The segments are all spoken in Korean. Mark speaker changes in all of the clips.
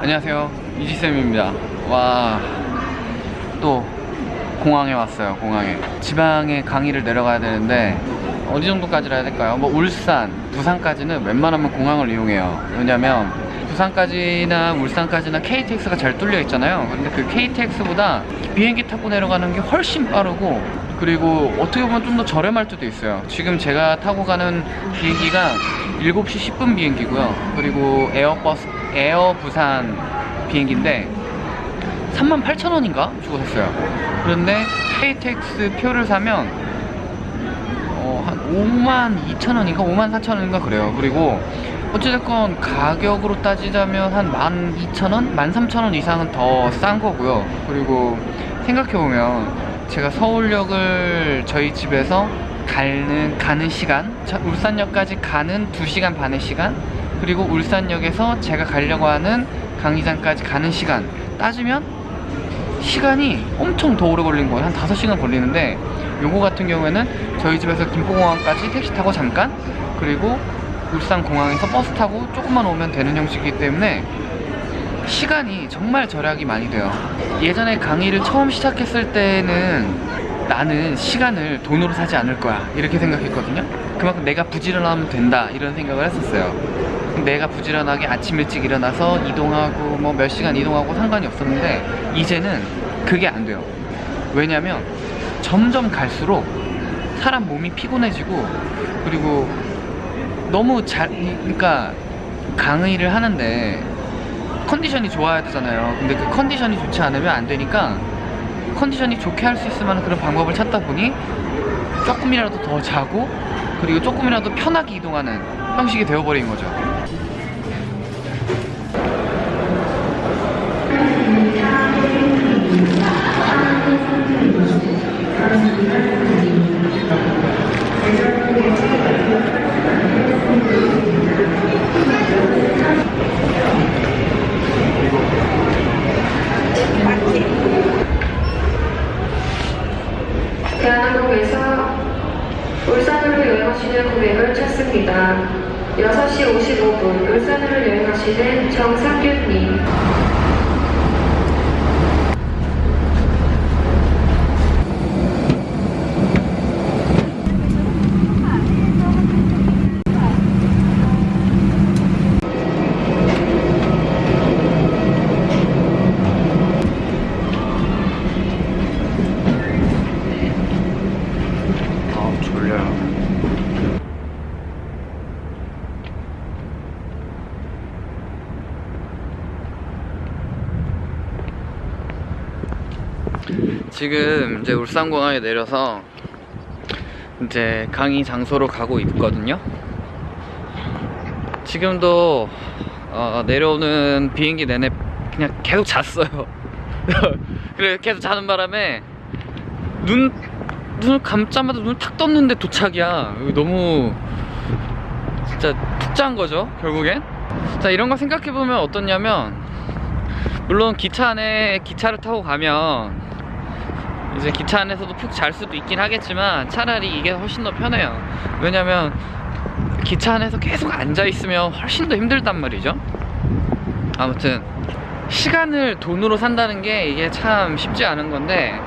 Speaker 1: 안녕하세요. 이지쌤입니다. 와 또 공항에 왔어요 공항에. 지방에 강의를 내려가야 되는데 어디 정도까지라 해야 될까요? 뭐 울산, 부산까지는 웬만하면 공항을 이용해요. 왜냐면 부산까지나 울산까지나 KTX가 잘 뚫려 있잖아요. 근데 그 KTX보다 비행기 타고 내려가는 게 훨씬 빠르고 그리고 어떻게 보면 좀 더 저렴할 때도 있어요. 지금 제가 타고 가는 비행기가 7시 10분 비행기고요. 그리고 에어버스 에어 부산 비행기인데 38,000원인가? 주고 샀어요. 그런데 KTX 표를 사면 어, 한 5만 2천원인가? 5만 4천원인가 그래요. 그리고 어찌됐건 가격으로 따지자면 한 12,000원? 13,000원 이상은 더 싼 거고요. 그리고 생각해보면 제가 서울역을 저희 집에서 가는, 가는 시간 저- 울산역까지 가는 2시간 반의 시간 그리고 울산역에서 제가 가려고 하는 강의장까지 가는 시간. 따지면 시간이 엄청 더 오래 걸린 거예요. 한 5시간 걸리는데 요거 같은 경우에는 저희 집에서 김포공항까지 택시 타고 잠깐 그리고 울산공항에서 버스 타고 조금만 오면 되는 형식이기 때문에 시간이 정말 절약이 많이 돼요. 예전에 강의를 처음 시작했을 때는 나는 시간을 돈으로 사지 않을 거야 이렇게 생각했거든요. 그만큼 내가 부지런하면 된다 이런 생각을 했었어요. 내가 부지런하게 아침 일찍 일어나서 이동하고 뭐 몇 시간 이동하고 상관이 없었는데 이제는 그게 안 돼요. 왜냐면 점점 갈수록 사람 몸이 피곤해지고 그리고 너무 잘 그러니까 강의를 하는데 컨디션이 좋아야 되잖아요. 근데 그 컨디션이 좋지 않으면 안 되니까 컨디션이 좋게 할 수 있을 만한 그런 방법을 찾다 보니 조금이라도 더 자고 그리고 조금이라도 편하게 이동하는 형식이 되어버린 거죠
Speaker 2: 대한항공에서 울산으로 여행하시는 고객을 찾습니다. 6시 55분 울산으로 여행하시는 정상균님.
Speaker 1: 아 졸려요 지금 이제 울산공항에 내려서 이제 강의 장소로 가고 있거든요. 지금도 어, 내려오는 비행기 내내 그냥 계속 잤어요. 그래 계속 자는 바람에 눈 눈을 감자마자 눈을 탁 떴는데 도착이야. 너무 진짜 푹 잔 거죠 결국엔? 자 이런 거 생각해보면 어떻냐면 물론 기차 안에 기차를 타고 가면 이제 기차 안에서도 푹 잘 수도 있긴 하겠지만 차라리 이게 훨씬 더 편해요. 왜냐면 기차 안에서 계속 앉아 있으면 훨씬 더 힘들단 말이죠. 아무튼 시간을 돈으로 산다는 게 이게 참 쉽지 않은 건데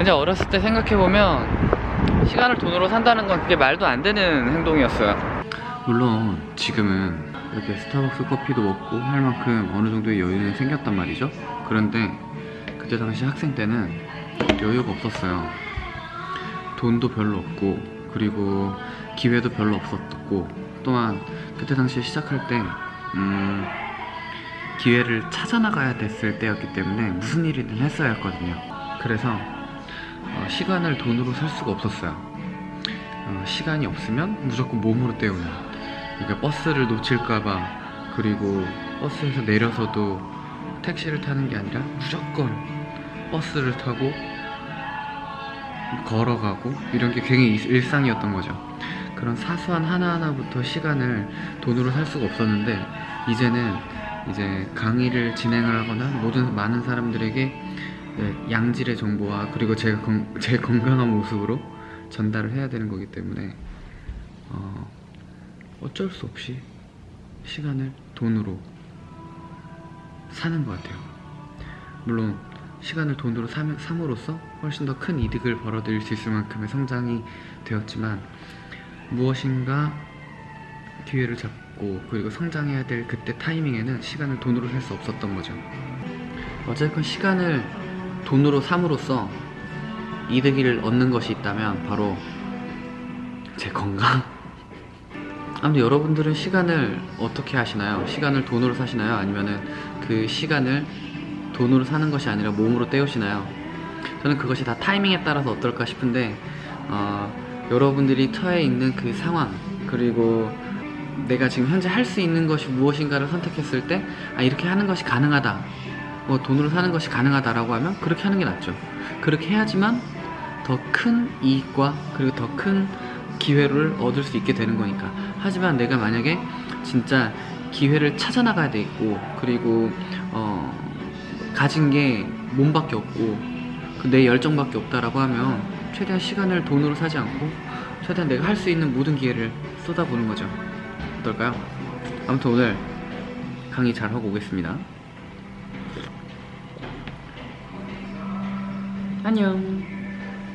Speaker 1: 이제 어렸을 때 생각해보면 시간을 돈으로 산다는 건 그게 말도 안 되는 행동이었어요. 물론 지금은 이렇게 스타벅스 커피도 먹고 할 만큼 어느 정도의 여유는 생겼단 말이죠. 그런데 그때 당시 학생 때는 여유가 없었어요. 돈도 별로 없고 그리고 기회도 별로 없었고 또한 그때 당시에 시작할 때 음, 기회를 찾아 나가야 됐을 때였기 때문에 무슨 일이든 했어야 했거든요. 그래서 어, 시간을 돈으로 살 수가 없었어요. 어, 시간이 없으면 무조건 몸으로 때우는. 그러니까 버스를 놓칠까봐 그리고 버스에서 내려서도 택시를 타는 게 아니라 무조건 버스를 타고 걸어가고 이런 게 굉장히 일- 일상이었던 거죠 그런 사소한 하나하나부터 시간을 돈으로 살 수가 없었는데 이제는 이제 강의를 진행을 하거나 모든 많은 사람들에게 네, 양질의 정보와 그리고 제가 건, 제 건강한 모습으로 전달을 해야 되는 거기 때문에 어, 어쩔 수 없이 시간을 돈으로 사는 것 같아요. 물론 시간을 돈으로 삼, 삼으로써 훨씬 더 큰 이득을 벌어들일 수 있을 만큼의 성장이 되었지만 무엇인가 기회를 잡고 그리고 성장해야 될 그때 타이밍에는 시간을 돈으로 살 수 없었던 거죠. 어쨌건 시간을 돈으로 삼으로써 이득을 얻는 것이 있다면 바로 제 건강. 아무튼 여러분들은 시간을 어떻게 하시나요? 시간을 돈으로 사시나요? 아니면은 그 시간을 돈으로 사는 것이 아니라 몸으로 때우시나요? 저는 그것이 다 타이밍에 따라서 어떨까 싶은데 어, 여러분들이 처해 있는 그 상황 그리고 내가 지금 현재 할 수 있는 것이 무엇인가를 선택했을 때 아, 이렇게 하는 것이 가능하다. 뭐 돈으로 사는 것이 가능하다라고 하면 그렇게 하는 게 낫죠. 그렇게 해야지만 더 큰 이익과 그리고 더 큰 기회를 얻을 수 있게 되는 거니까. 하지만 내가 만약에 진짜 기회를 찾아나가야 돼 있고 그리고 어, 가진 게 몸밖에 없고 그내 열정밖에 없다라고 하면 최대한 시간을 돈으로 사지 않고 최대한 내가 할 수 있는 모든 기회를 쏟아부는 거죠. 어떨까요? 아무튼 오늘 강의 잘 하고 오겠습니다. 안녕